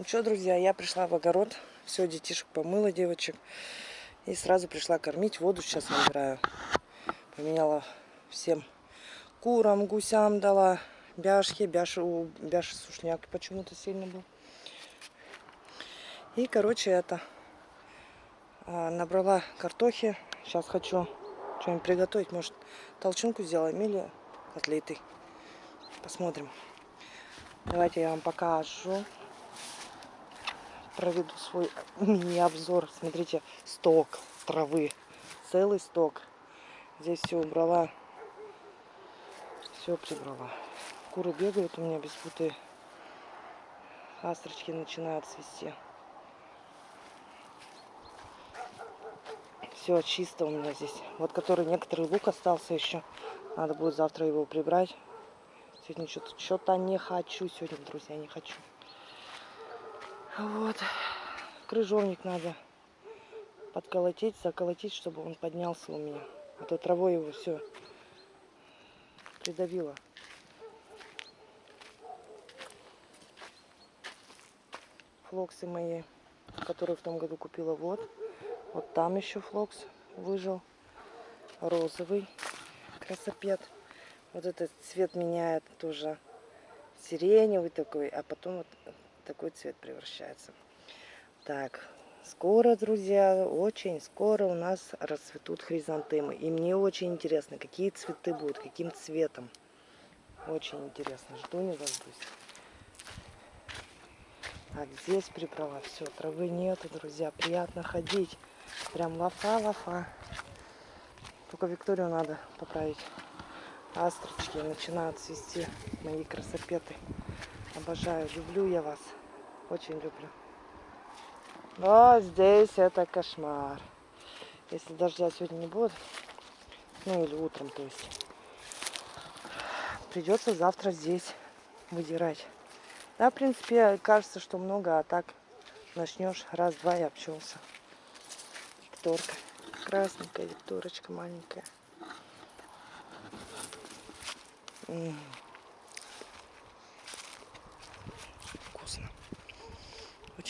Ну что, друзья, я пришла в огород. Все, детишек помыла, девочек. И сразу пришла кормить. Воду сейчас набираю. Поменяла всем курам, гусям дала. Бяшки, бяши, у бяши сушняк почему-то сильно был. И, короче, это а, набрала картохи. Сейчас хочу что-нибудь приготовить. Может, толчунку сделаем или котлеты. Посмотрим. Давайте я вам покажу. Проведу свой мини-обзор. Смотрите, сток травы. Целый сток. Здесь все убрала. Все прибрала. Куры бегают у меня без путы. Астрочки начинают свисти. Все чисто у меня здесь. Вот который некоторый лук остался еще. Надо будет завтра его прибрать. Сегодня что-то что не хочу сегодня, друзья, не хочу. Вот. Крыжовник надо подколотить, заколотить, чтобы он поднялся у меня. А то травой его все придавило. Флоксы мои, которые в том году купила, вот. Вот там еще флокс выжил. Розовый красопет. Вот этот цвет меняет тоже сиреневый такой, а потом вот такой цвет превращается. Так, скоро, друзья, очень скоро у нас расцветут хризантемы. И мне очень интересно, какие цветы будут, каким цветом. Очень интересно, жду не дождусь. Так, здесь приправа, все, травы нету, друзья, приятно ходить. Прям лафа-лафа. Только Викторию надо поправить астрочки начинают цвести, мои красопеты. Обожаю, люблю я вас, очень люблю. Но здесь это кошмар. Если дождя сегодня не будет, ну или утром, то есть, придется завтра здесь выдирать. Да, в принципе, кажется, что много, а так начнешь раз-два и обчелся. Викторка. Красненькая Викторочка маленькая.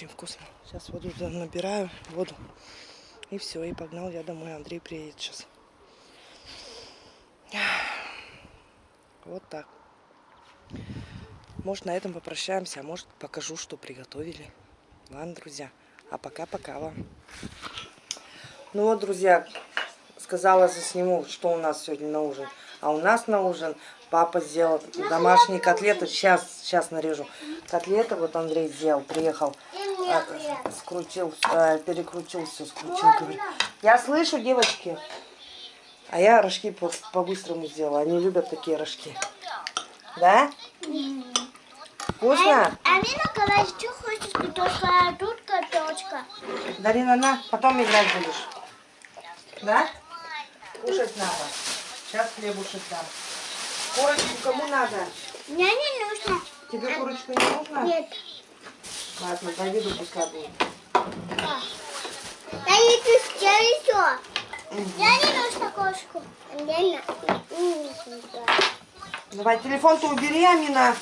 Очень вкусно. Сейчас воду набираю, воду. И все, и погнал я домой. Андрей приедет сейчас. Вот так. Может, на этом попрощаемся, а может, покажу, что приготовили. Ладно, друзья. А пока-пока вам. Ну вот, друзья, сказала, засниму, что у нас сегодня на ужин. А у нас на ужин Папа сделал домашние котлеты. Сейчас, сейчас нарежу. Котлеты вот Андрей сделал, приехал. А, скрутил, а, перекрутил все, скрутил. Я слышу, девочки. А я рожки по-быстрому по сделала. Они любят такие рожки. Да? Вкусно? А, Амина сказала, что хочешь картошка, а тут картошка. Дарина, на, потом играть будешь. Да? Кушать надо. Сейчас хлебушек дам. Курочку кому надо? Мне не нужно. Тебе курочку не нужно? Нет. Ладно, Давиду пускай будет. Не пускаю еще. Я не нужно кошку. Давай, телефон-то убери, Амина.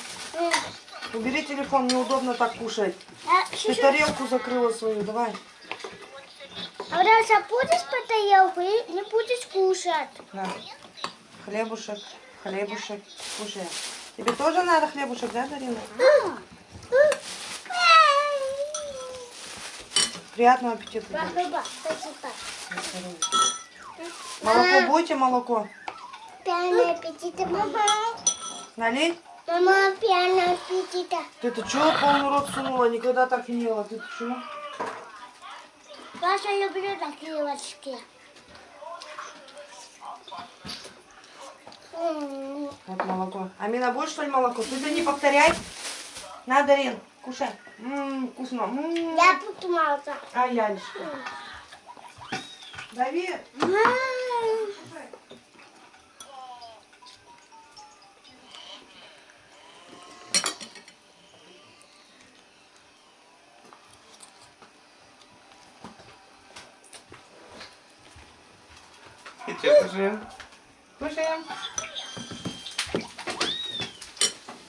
Убери телефон, неудобно так кушать. А, Ты тарелку закрыла свою, давай. А вот будешь по тарелку и не будешь кушать. Да. Хлебушек. Хлебушек. Кушай. Тебе тоже надо хлебушек, да, Дарина? Приятного аппетита. Молоко будете, молоко? Приятного аппетита, мама. Налить? Мама, приятного аппетита. Ты-то чего полный рот сунула? Никогда так не ела. Ты-то чего? Паша люблю такие лочки. Вот молоко. Амина, будешь что ли молоко? Ты-то не повторяй. На, Дарин, кушай. Ммм, вкусно. М -м -м. Я буду молоко. А я лишь. Давид. Кушаем. Кушаем.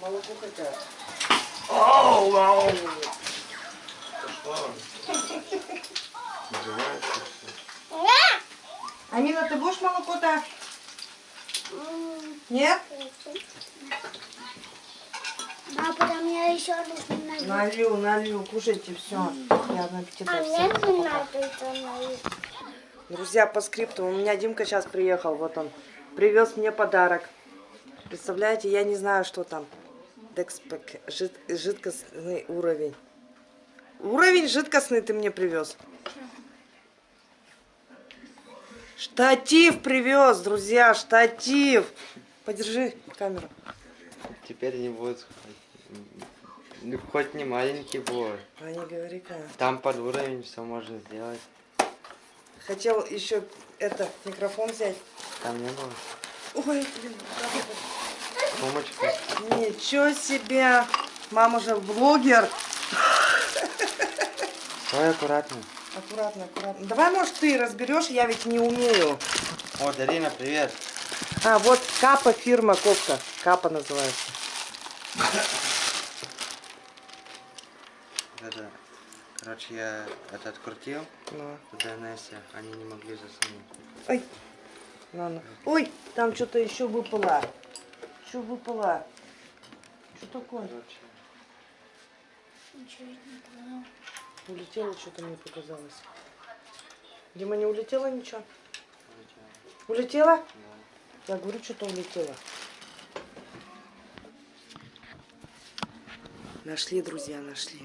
Молоко хотят. А оу, оу. Амина, ты будешь молоко так? Нет? А потом я еще налью. Налью, налью, кушайте все. Приятного аппетита. А мне не надо это налить. Друзья, по скрипту. У меня Димка сейчас приехал, вот он. Привез мне подарок. Представляете, я не знаю, что там. Декспек, жид- жидкостный уровень. Уровень жидкостный ты мне привез. Штатив привез, друзья, штатив. Подержи камеру. Теперь не будет. Ну, хоть не маленький был. А не говори-ка. Там под уровень все можно сделать. Хотел еще это микрофон взять. Там не было. Ой, блин, Сумочка. Ничего себе. Мама же блогер. Стой аккуратно. Аккуратно, аккуратно. Давай, может, ты разберешь, я ведь не умею. О, Дарина, привет. А, вот Капа фирма кофта. Капа называется. Это, короче, я это открутил Ну. DNS, они не могли засунуть. Ой. Ладно. Ой, там что-то еще выпало. Что выпало? Что такое? Короче, Ничего не понял. Улетело что-то мне показалось. Дима, не улетело ничего? улетело. Улетело? Да. Я говорю, что-то улетело. Нашли, друзья, нашли.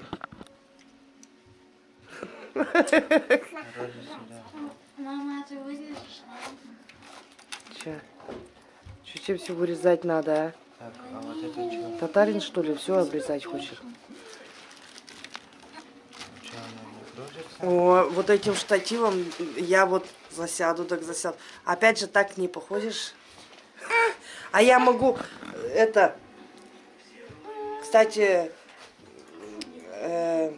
Мама, ты вырежешь? Че? Че тебе все вырезать надо, а? Так, а вот это что? Татарин, что ли, все обрезать хочет? О, вот этим штативом я вот засяду, так засяду. Опять же, так не походишь. А я могу это... Кстати, э,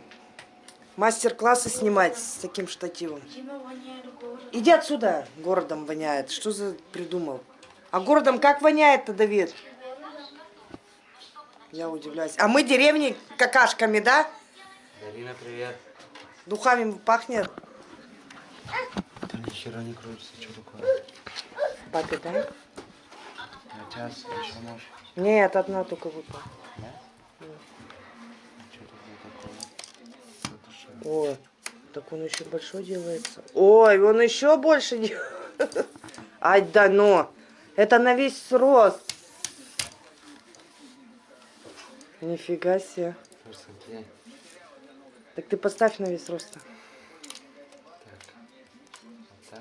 мастер-классы снимать с таким штативом. Иди отсюда, городом воняет. Что за придумал? А городом как воняет-то, Давид? Я удивляюсь. А мы деревни какашками, да? Дарина, привет. Духами пахнет. Да ни хера не крутится, что такое? Папе, да? На час еще можешь. Нет, одна только выпала. Да? Что? Ой, так он еще большой делается. Ой, он еще больше делает. Ай, да ну. Это на весь рост. Нифига себе. Так ты поставь на весь рост. Так. Вот так.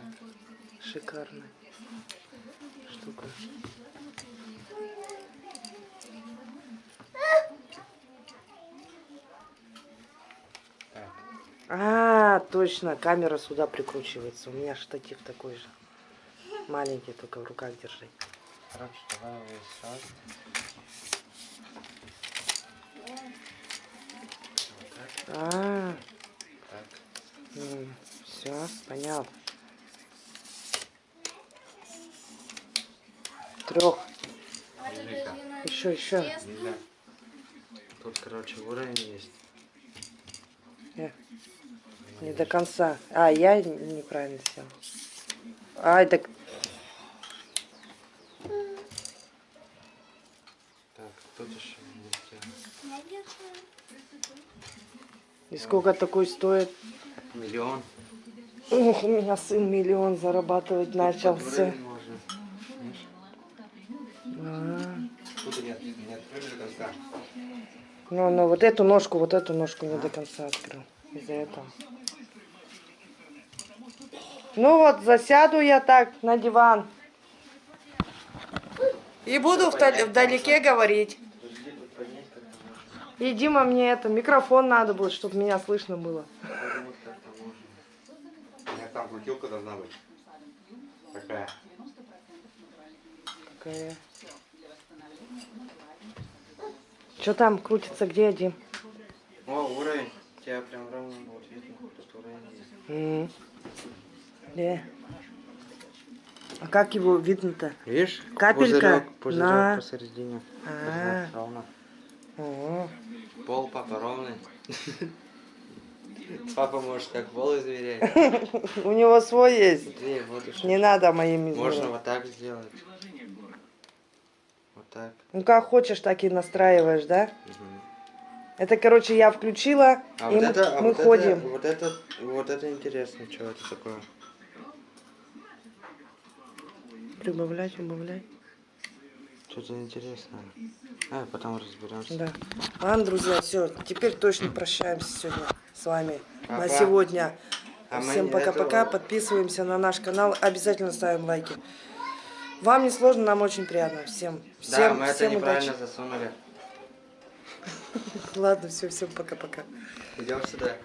Шикарно. Штука. А, точно, камера сюда прикручивается. У меня штатив такой же. Маленький, только в руках держать. Короче, давай весь рост. А, Так. все, понял. Трех. Еще, еще. Нельзя. Тут, короче, уровень есть. Э, Не до конца. А, я неправильно сделал. Ай, так Так, тут еще. И сколько такой стоит? Миллион. Ух, у меня сын миллион зарабатывать начался. Можно. Видишь? А, Тут нет. Ну, ну, вот эту ножку, вот эту ножку не до конца открыл. Из-за этого. Ну вот, засяду я так на диван. И буду вдалеке говорить. Подожди, тут поднять как-то можно. И Дима, мне это, микрофон надо будет, чтобы меня слышно было. У меня там крутилка должна быть. Такая. Какая. Что там крутится, где Дим? О, уровень. Тебя прям ровно будет видно. Тут уровень есть. Где? А как его видно-то? Видишь? Капелька Пузырек, пузырек на- посередине. А. Вот, ровно. О, Пол папа ровный. Папа может как пол измерять. У него свой есть. Вот. Не надо Можно измерять. вот так сделать. Вот так. Ну как хочешь, так и настраиваешь, да? Это, короче, я включила, А и вот мы, это, а мы вот ходим. это, вот это, вот это интересно, что это такое? Прибавлять, убавлять. Что-то интересное. А, потом разберемся. Да. Ладно, друзья, все, теперь точно прощаемся сегодня с вами на Пока. сегодня. А мы Всем пока-пока, подписываемся на наш канал, обязательно ставим лайки. Вам не сложно, нам очень приятно. Всем, Да, всем, мы это всем неправильно удачи. засунули. Ладно, все, всем пока-пока. Идем сюда.